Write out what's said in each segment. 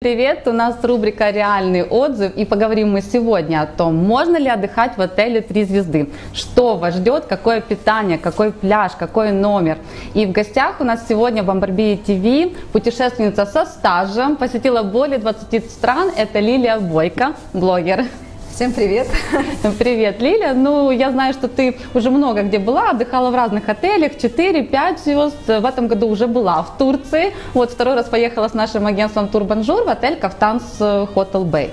Привет, у нас рубрика «Реальный отзыв» и поговорим мы сегодня о том, можно ли отдыхать в отеле «Три звезды», что вас ждет, какое питание, какой пляж, какой номер. И в гостях у нас сегодня в Амбарбии ТВ путешественница со стажем, посетила более 20 стран, это Лилия Бойко, блогер. Всем привет! Привет, Лиля. Ну, я знаю, что ты уже много где была, отдыхала в разных отелях, 4-5 звезд. В этом году уже была в Турции. Вот второй раз поехала с нашим агентством Турбонжур в отель Кафтанс Хотел Бэй.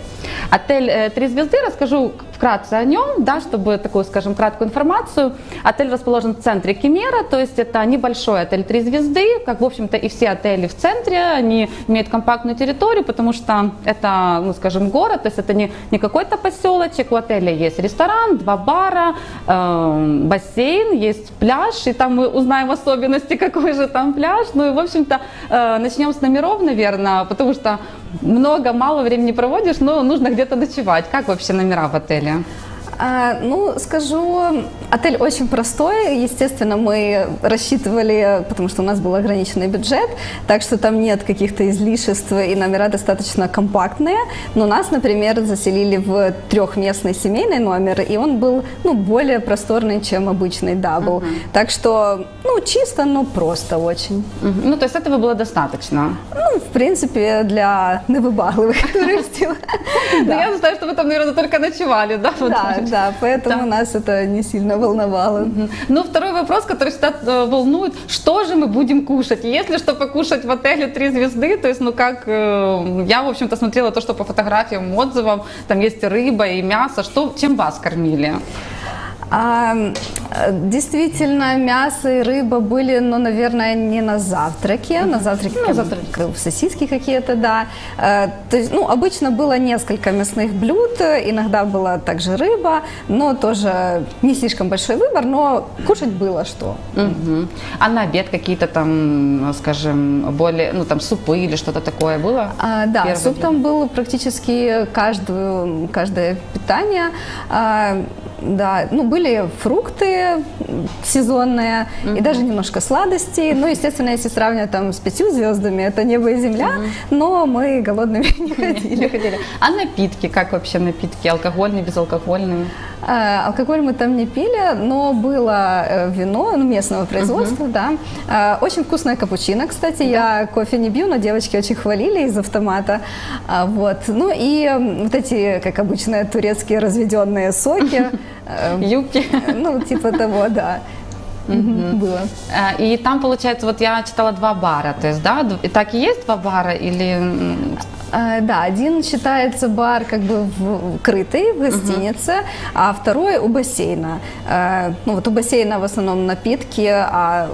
Отель э, «Три звезды», расскажу вкратце о нем, да, чтобы такую, скажем, краткую информацию. Отель расположен в центре Кемера, то есть это небольшой отель «Три звезды», как, в общем-то, и все отели в центре, они имеют компактную территорию, потому что это, ну, скажем, город, то есть это не, не какой-то поселочек, у отеля есть ресторан, два бара, э, бассейн, есть пляж, и там мы узнаем особенности, какой же там пляж, ну и, в общем-то, э, начнем с номеров, наверное, потому что много, мало времени проводишь, но нужно где-то ночевать. Как вообще номера в отеле? А, ну, скажу, отель очень простой. Естественно, мы рассчитывали, потому что у нас был ограниченный бюджет, так что там нет каких-то излишеств, и номера достаточно компактные. Но нас, например, заселили в трехместный семейный номер, и он был ну, более просторный, чем обычный double. Uh-huh. Так что, ну, чисто, но просто очень. Uh-huh. Ну, то есть этого было достаточно? Ну, в принципе, для невыбагливых туристов. Я знаю, что вы там, наверное, только ночевали, да? Да, да, поэтому да. нас это не сильно волновало. Ну, второй вопрос, который всегда э, волнует, что же мы будем кушать? Если что покушать в отеле три звезды, то есть, ну, как, э, я, в общем-то, смотрела то, что по фотографиям, отзывам, там есть рыба и мясо, что, чем вас кормили? А, действительно, мясо и рыба были, ну, наверное, не на завтраке, на завтраке, ну, завтраке. сосиски какие-то, да. А, то есть, ну, обычно было несколько мясных блюд, иногда была также рыба, но тоже не слишком большой выбор, но кушать было что. Угу. А на обед какие-то там, скажем, более, ну, там супы или что-то такое было? А, да, Первый суп день? там был практически каждую, каждое питание. А, да, ну, были фрукты сезонные mm-hmm. и даже немножко сладостей. Ну, естественно, если сравнивать там с пятью звездами, это небо и земля, mm-hmm. но мы голодными не ходили. А напитки, как вообще напитки? Алкогольные, безалкогольные? А, алкоголь мы там не пили, но было э, вино ну, местного производства, да. А, очень вкусная капучино, кстати. Я кофе не бью, но девочки очень хвалили из автомата. А, вот. Ну и вот эти, как обычно, турецкие разведенные соки. Юбки. Ну, типа того, да. Угу. Было. И там, получается, вот я читала два бара, то есть, да, так и есть два бара или... Э, да, один считается бар как бы вкрытый в гостинице, uh-huh. а второй у бассейна. Э, ну вот у бассейна в основном напитки, а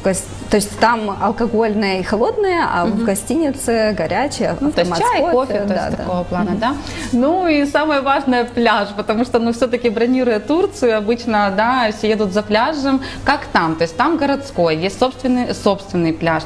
в го... то есть там алкогольное и холодное, а uh-huh. в гостинице горячее, ну, то есть чай, кофе, кофе то да, есть да. такого плана, uh-huh. да. Ну и самое важное пляж, потому что ну все-таки бронируя Турцию, обычно, да, все едут за пляжем. Как там? То есть там городской, есть собственный собственный пляж.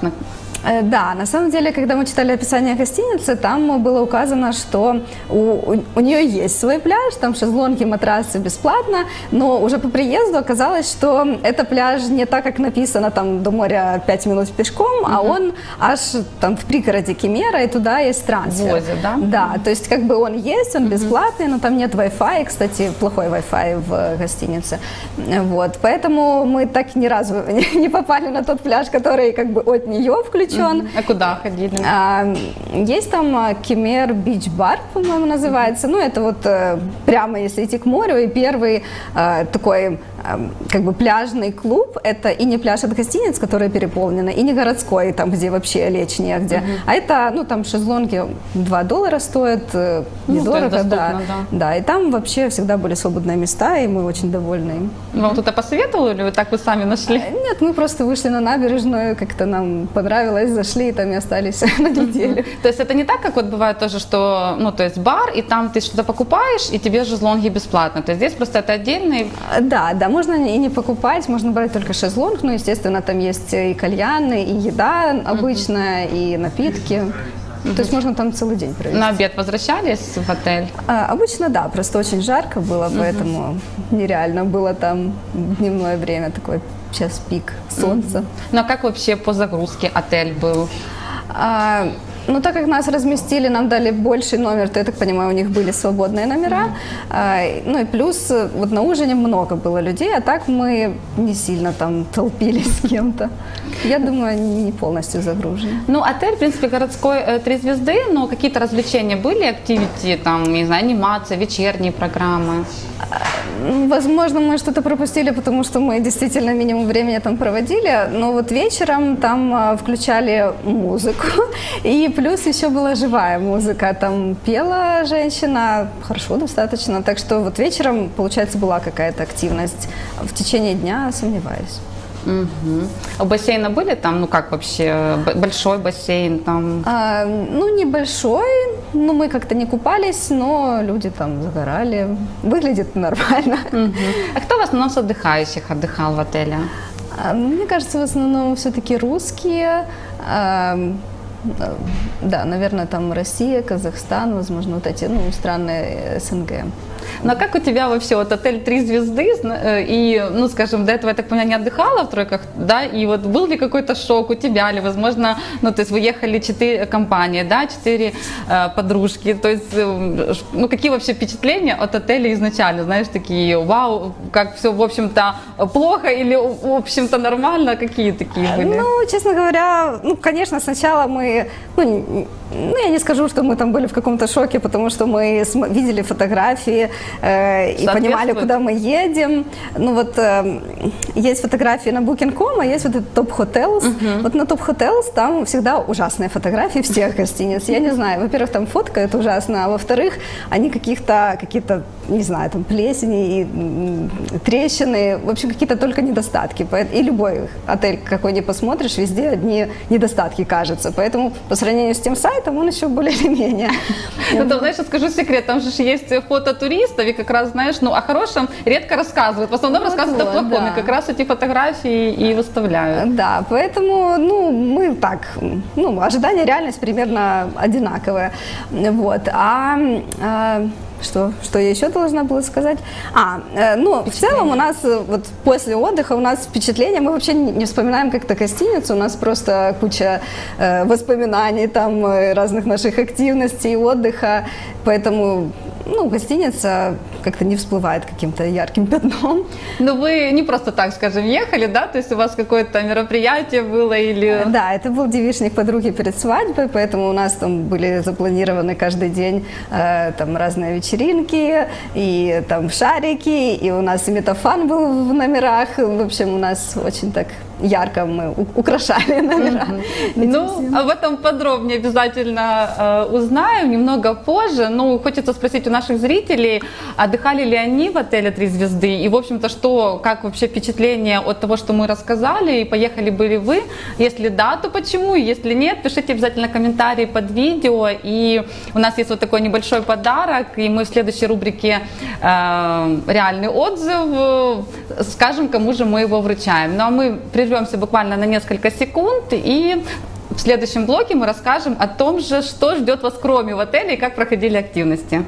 Э, да, на самом деле, когда мы читали описание гостиницы, там было указано, что у, у, у нее есть свой пляж, там шезлонги, матрасы бесплатно, но уже по приезду оказалось, что это пляж не так, как написано там до моря 5 минут пешком, угу. а он аж там в пригороде Кемера, и туда есть трансфер. Возят, да? Да, то есть как бы он есть, он угу. бесплатный, но там нет Wi-Fi, кстати, плохой Wi-Fi в гостинице. Вот, поэтому мы так ни разу не попали на тот пляж, который как бы от нее включен включен. А куда ходили? А, есть там а, Кемер Бич Бар, по-моему, называется. Ну, это вот э, прямо если идти к морю, и первый э, такой как бы пляжный клуб, это и не пляж от гостиниц, которые переполнены, и не городской, там, где вообще лечь негде, угу. а это, ну, там шезлонги 2 доллара стоят, недорого, ну, да. да. Да, и там вообще всегда были свободные места, и мы очень довольны им. Вам кто-то посоветовал или вы так вы сами нашли? А, нет, мы просто вышли на набережную, как-то нам понравилось, зашли и там и остались на неделю. То есть это не так, как вот бывает тоже, что, ну, то есть бар, и там ты что-то покупаешь, и тебе шезлонги бесплатно. То есть здесь просто это отдельный... Да, да, можно и не покупать, можно брать только шезлонг, ну, естественно, там есть и кальяны, и еда обычная, и напитки. То есть можно там целый день провести. На обед возвращались в отель? А, обычно да, просто очень жарко было, поэтому нереально было там дневное время, такой час пик солнца. Ну а как вообще по загрузке отель был? А, Ну, так как нас разместили, нам дали больший номер, то, я так понимаю, у них были свободные номера. А, ну и плюс, э, вот на ужине много было людей, а так мы не сильно там толпились с кем-то. Я думаю, они не полностью загружены. Ну, отель, в принципе, городской э, три звезды, но какие-то развлечения были, активити, там, не знаю, анимация, вечерние программы? М, Возможно, мы что-то пропустили, потому что мы действительно минимум времени там проводили, но вот вечером там включали музыку, и плюс еще была живая музыка, там пела женщина, хорошо достаточно, так что вот вечером, получается, была какая-то активность. В течение дня сомневаюсь. Мгм. А бассейны были там, ну как вообще, большой бассейн там? А, ну, небольшой, ну, мы как-то не купались, но люди там загорали, выглядит нормально. Мгм. А кто в основном с отдыхающих отдыхал в отеле? А, Мне кажется, в основном все-таки русские. а, Да, наверное, там Россия, Казахстан, возможно, вот эти, ну, страны э, СНГ. А как у тебя вообще вот отель три звезды, э, и, ну скажем, до этого, я так понимаю, не отдыхала в тройках, да, и вот был ли какой-то шок у тебя, или, возможно, ну то есть вы ехали четыре компании, да, четыре э, подружки, то есть, э, ну какие вообще впечатления от отеля изначально, знаешь, такие, вау, как все, в общем-то, плохо или, в общем-то, нормально, какие такие были? Ну, честно говоря, ну, конечно, сначала мы, ну, ну, я не скажу, что мы там были в каком-то шоке, потому что мы видели фотографии э, и понимали, куда мы едем. Ну, вот э, есть фотографии на Booking.com, а есть вот этот Top Hotels. Вот на Top Hotels там всегда ужасные фотографии всех гостиниц. Я не знаю, во-первых, там фотка это ужасно, а во-вторых, они каких-то, какие-то, не знаю, там плесени и трещины, в общем, какие-то только недостатки. И любой отель, какой не посмотришь, везде одни недостатки, кажется. Поэтому по сравнению с тем сайтом он еще более или менее. Ну, там, знаешь, я скажу секрет, там же есть фото туристов, и как раз, знаешь, ну, о хорошем редко рассказывают. В основном Вот, рассказывают о вот, плохом, да. и как раз эти фотографии и выставляют. Да, поэтому, ну, мы так, ну, ожидания реальность примерно одинаковые. Вот. А, а, что, что я еще должна была сказать? А, э, ну, в целом у нас э, вот после отдыха у нас впечатление, мы вообще не не вспоминаем как-то гостиницу, у нас просто куча э, воспоминаний, там э, разных наших активностей, отдыха, поэтому, ну, гостиница как-то не всплывает каким-то ярким пятном. Но вы не просто так, скажем, ехали, да? То есть у вас какое-то мероприятие было или... Да, это был девичник подруги перед свадьбой, поэтому у нас там были запланированы каждый день э, там разные вечеринки, и там шарики, и у нас и метафан был в номерах. В общем, у нас очень так ярко мы украшали номера. Ну, об этом подробнее обязательно э, узнаем немного позже. Ну, хочется спросить у наших зрителей, отдыхали ли они в отеле «Три звезды?» И, в общем-то, что, как вообще впечатление от того, что мы рассказали, и поехали были вы? Если да, то почему? Если нет, пишите обязательно комментарии под видео. И у нас есть вот такой небольшой подарок, и мы в следующей рубрике э, «Реальный отзыв» скажем, кому же мы его вручаем. Ну, а мы прервемся буквально на несколько секунд и в следующем блоке мы расскажем о том же, что ждет вас кроме в отеле и как проходили активности.